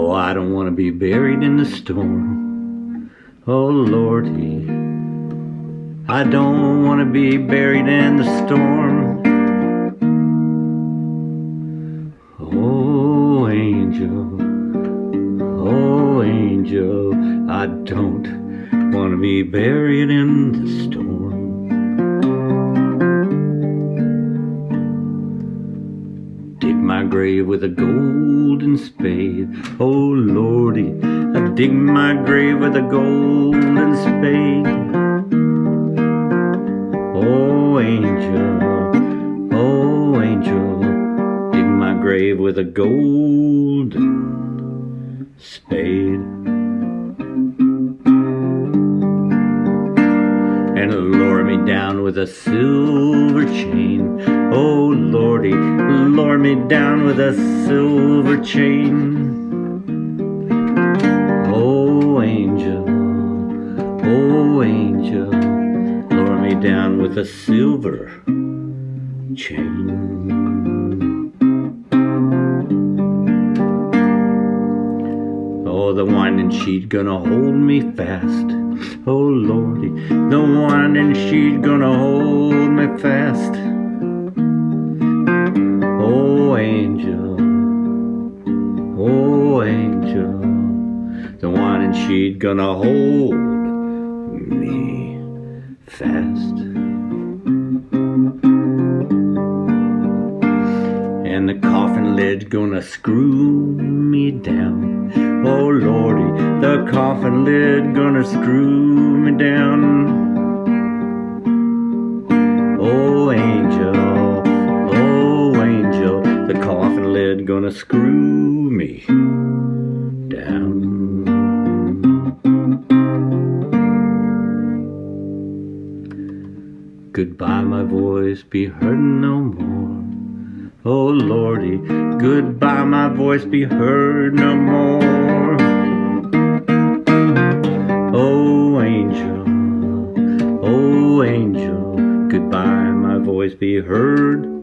Oh, I don't want to be buried in the storm. Oh, Lordy. I don't want to be buried in the storm. Oh, angel. Oh, angel. I don't want to be buried in the storm. Dig my grave with a spade. Oh Lordy, I dig my grave with a golden spade. Oh angel, oh angel, dig my grave with a golden spade. and lower me down with a silver chain. Oh Lordy, lower me down with a silver chain. Oh angel, oh angel, lower me down with a silver chain. Oh, the winding sheet gonna hold me fast. Oh Lordy, the winding sheet gonna hold me fast. Oh angel, oh angel, the winding sheet gonna hold me fast. And the coffin lid gonna screw me down. Oh Lordy, the coffin lid gonna screw me down. Gonna screw me down. Goodbye, my voice, be heard no more. Oh Lordy, goodbye, my voice be heard no more. Oh angel, oh angel, goodbye, my voice be heard